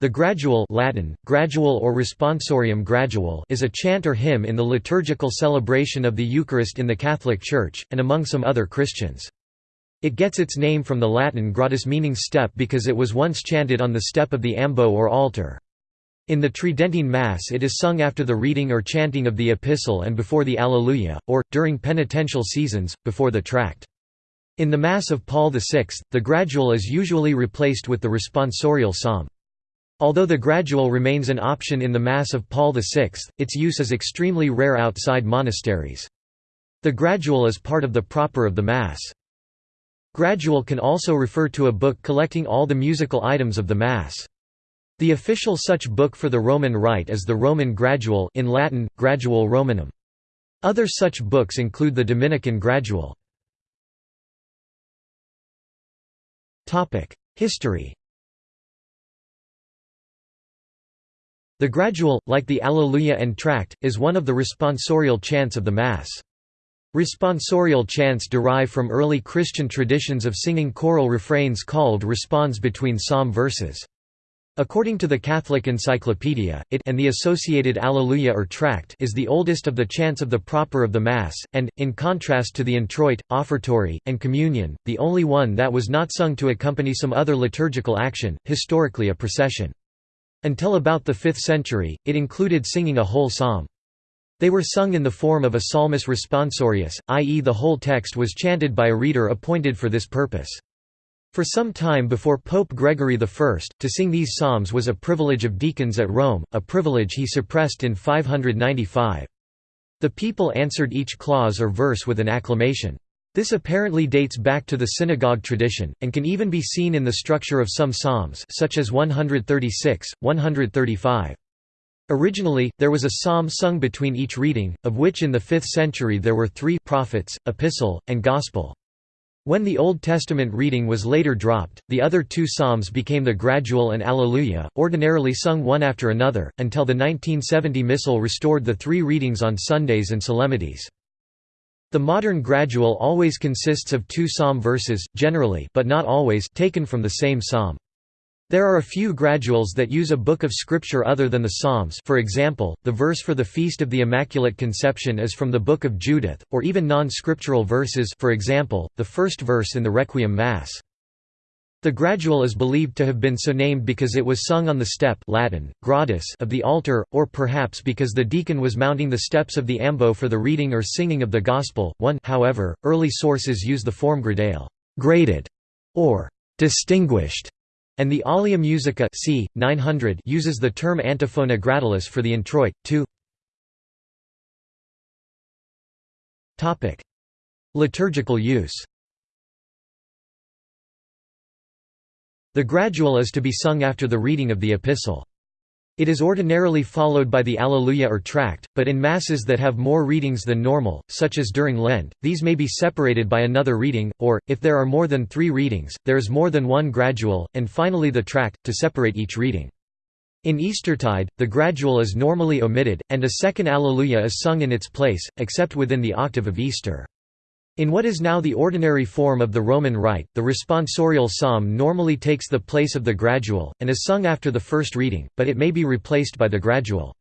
The gradual Latin, gradual or responsorium gradual is a chant or hymn in the liturgical celebration of the Eucharist in the Catholic Church, and among some other Christians. It gets its name from the Latin gradus meaning step because it was once chanted on the step of the ambo or altar. In the Tridentine Mass it is sung after the reading or chanting of the Epistle and before the Alleluia, or, during penitential seasons, before the Tract. In the Mass of Paul VI, the gradual is usually replaced with the responsorial psalm. Although the gradual remains an option in the Mass of Paul VI, its use is extremely rare outside monasteries. The gradual is part of the proper of the Mass. Gradual can also refer to a book collecting all the musical items of the Mass. The official such book for the Roman Rite is the Roman Gradual in Latin, Gradual Romanum. Other such books include the Dominican Gradual. History The gradual, like the Alleluia and Tract, is one of the responsorial chants of the Mass. Responsorial chants derive from early Christian traditions of singing choral refrains called responds between psalm verses. According to the Catholic Encyclopedia, it and the associated Alleluia or Tract is the oldest of the chants of the proper of the Mass, and, in contrast to the introit, offertory, and communion, the only one that was not sung to accompany some other liturgical action, historically a procession. Until about the 5th century, it included singing a whole psalm. They were sung in the form of a psalmus responsorius, i.e. the whole text was chanted by a reader appointed for this purpose. For some time before Pope Gregory I, to sing these psalms was a privilege of deacons at Rome, a privilege he suppressed in 595. The people answered each clause or verse with an acclamation. This apparently dates back to the synagogue tradition, and can even be seen in the structure of some psalms such as 136, 135. Originally, there was a psalm sung between each reading, of which in the 5th century there were three prophets, epistle, and gospel. When the Old Testament reading was later dropped, the other two psalms became the Gradual and Alleluia, ordinarily sung one after another, until the 1970 Missal restored the three readings on Sundays and solemnities. The modern gradual always consists of two psalm verses, generally but not always taken from the same psalm. There are a few graduals that use a book of scripture other than the Psalms for example, the verse for the Feast of the Immaculate Conception is from the Book of Judith, or even non-scriptural verses for example, the first verse in the Requiem Mass. The gradual is believed to have been so named because it was sung on the step Latin, gradus of the altar, or perhaps because the deacon was mounting the steps of the ambo for the reading or singing of the Gospel. One however, early sources use the form gradale graded", or distinguished, and the Alia Musica c. 900 uses the term antiphona gradalis for the introit, too. Liturgical use The gradual is to be sung after the reading of the epistle. It is ordinarily followed by the Alleluia or Tract, but in Masses that have more readings than normal, such as during Lent, these may be separated by another reading, or, if there are more than three readings, there is more than one gradual, and finally the Tract, to separate each reading. In Eastertide, the gradual is normally omitted, and a second Alleluia is sung in its place, except within the octave of Easter. In what is now the ordinary form of the Roman Rite, the responsorial psalm normally takes the place of the gradual, and is sung after the first reading, but it may be replaced by the gradual.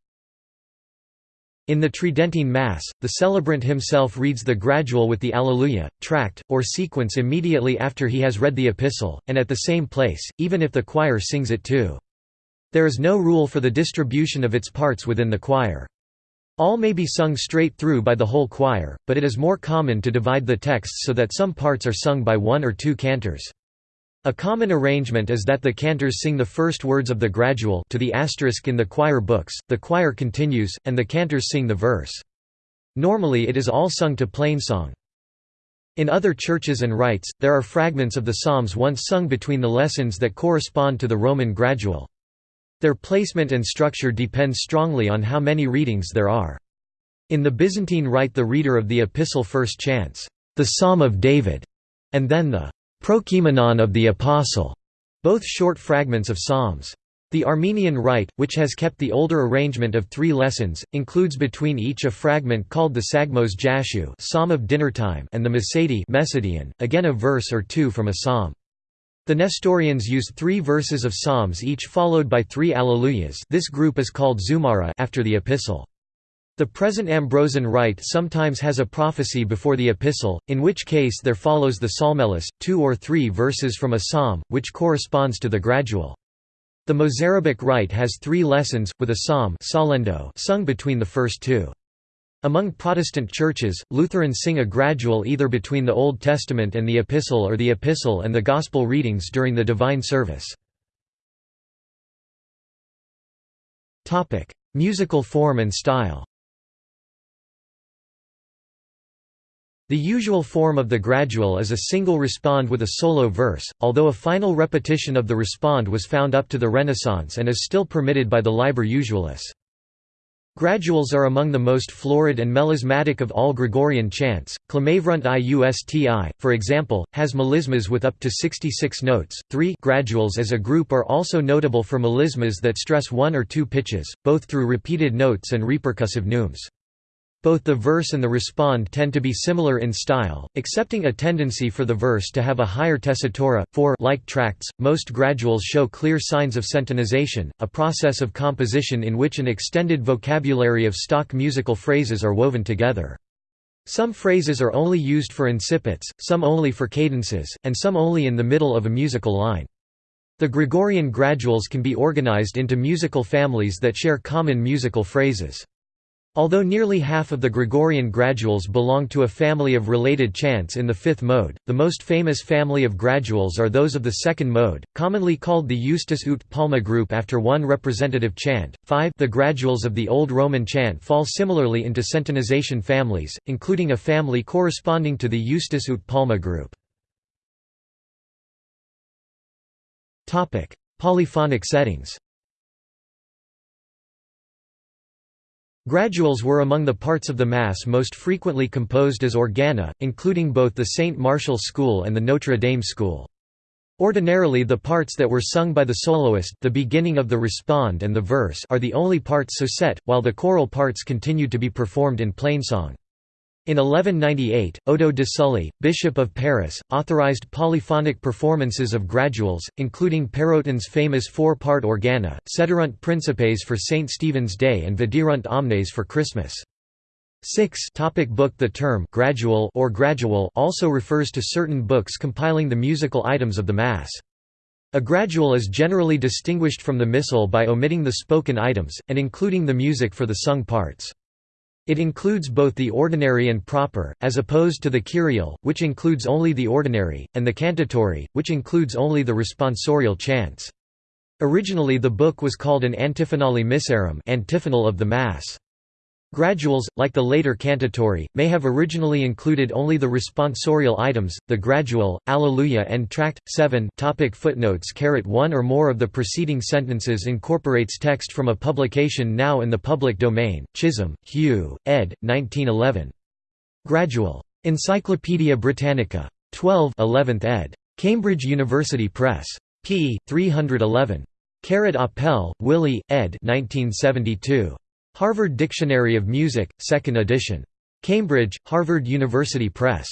In the Tridentine Mass, the celebrant himself reads the gradual with the Alleluia, tract, or sequence immediately after he has read the epistle, and at the same place, even if the choir sings it too. There is no rule for the distribution of its parts within the choir. All may be sung straight through by the whole choir, but it is more common to divide the texts so that some parts are sung by one or two cantors. A common arrangement is that the cantors sing the first words of the gradual to the asterisk in the choir books, the choir continues, and the cantors sing the verse. Normally it is all sung to plainsong. In other churches and rites, there are fragments of the psalms once sung between the lessons that correspond to the Roman gradual. Their placement and structure depends strongly on how many readings there are. In the Byzantine Rite the reader of the epistle first chants, "...the Psalm of David", and then the "...Prokeimenon of the Apostle", both short fragments of psalms. The Armenian Rite, which has kept the older arrangement of three lessons, includes between each a fragment called the Sagmos Jashu Psalm of and the Mesadi again a verse or two from a psalm. The Nestorians use three verses of psalms each followed by three alleluias this group is called Zumara after the epistle. The present Ambrosian rite sometimes has a prophecy before the epistle, in which case there follows the psalmellus, two or three verses from a psalm, which corresponds to the gradual. The Mozarabic rite has three lessons, with a psalm sung between the first two. Among Protestant churches, Lutherans sing a gradual either between the Old Testament and the Epistle or the Epistle and the Gospel readings during the Divine Service. Musical form and style The usual form of the gradual is a single respond with a solo verse, although a final repetition of the respond was found up to the Renaissance and is still permitted by the Liber Usualis. Graduals are among the most florid and melismatic of all Gregorian chants. Clamaverunt iusti, for example, has melismas with up to 66 notes. Three graduals as a group are also notable for melismas that stress one or two pitches, both through repeated notes and repercussive neumes. Both the verse and the respond tend to be similar in style, excepting a tendency for the verse to have a higher tessitura. For like tracts, most graduals show clear signs of centonization, a process of composition in which an extended vocabulary of stock musical phrases are woven together. Some phrases are only used for incipits, some only for cadences, and some only in the middle of a musical line. The Gregorian graduals can be organized into musical families that share common musical phrases. Although nearly half of the Gregorian graduals belong to a family of related chants in the fifth mode, the most famous family of graduals are those of the second mode, commonly called the Justus ut Palma group after one representative chant. 5 The graduals of the Old Roman chant fall similarly into centonization families, including a family corresponding to the Justus ut Palma group. Polyphonic settings Graduals were among the parts of the Mass most frequently composed as organa, including both the Saint Martial school and the Notre Dame school. Ordinarily the parts that were sung by the soloist the beginning of the respond and the verse are the only parts so set, while the choral parts continued to be performed in plainsong. In 1198, Odo de Sully, Bishop of Paris, authorized polyphonic performances of graduals, including Pérotin's famous four-part organa, Sederunt Principes for St. Stephen's Day and Viderunt Omnes for Christmas. 6 topic book The term gradual or gradual also refers to certain books compiling the musical items of the Mass. A gradual is generally distinguished from the missal by omitting the spoken items, and including the music for the sung parts. It includes both the ordinary and proper, as opposed to the kyriale, which includes only the ordinary, and the cantatory, which includes only the responsorial chants. Originally the book was called an antiphonale missarum antiphonal of the Mass. Graduals, like the later cantatory, may have originally included only the responsorial items, the gradual, Alleluia and Tract. 7 topic Footnotes One or more of the preceding sentences incorporates text from a publication now in the public domain, Chisholm, Hugh, ed. 1911. Gradual. Encyclopædia Britannica. 12 11th ed. Cambridge University Press. p. 311. Carrot Apel, Willi, ed. 1972. Harvard Dictionary of Music, 2nd edition. Cambridge, Harvard University Press.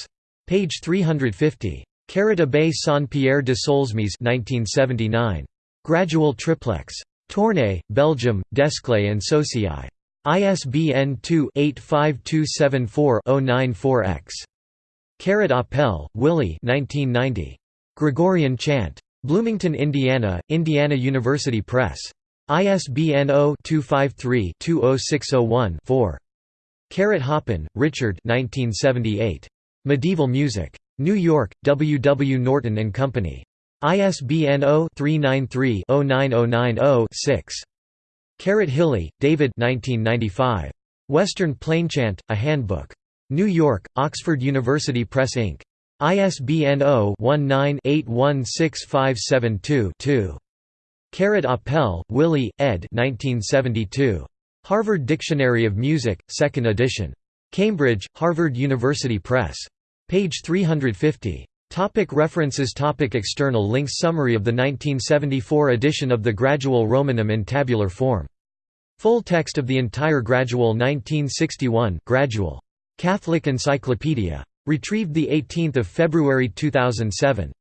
Page 350. Carrot Abbé Saint-Pierre de Solesmes 1979. Gradual Triplex. Tournai, Belgium, Desclée and Socii. ISBN 2-85274-094-X. Carrot Apel, Willi 1990. Gregorian Chant. Bloomington, Indiana, Indiana University Press. ISBN 0-253-20601-4. Carrot Hoppin, Richard Medieval Music. New York, W. W. Norton and Company. ISBN 0-393-09090-6. Carrot Hiley, David Western Plainchant, A Handbook. New York, Oxford University Press Inc. ISBN 0-19-816572-2. Carrot Apel, Willi, ed. 1972. Harvard Dictionary of Music, 2nd edition. Cambridge, Harvard University Press. Page 350. Topic references Topic External links Summary of the 1974 edition of the Gradual Romanum in tabular form. Full text of the entire Gradual 1961 Gradual. Catholic Encyclopedia. Retrieved 18 February 2007.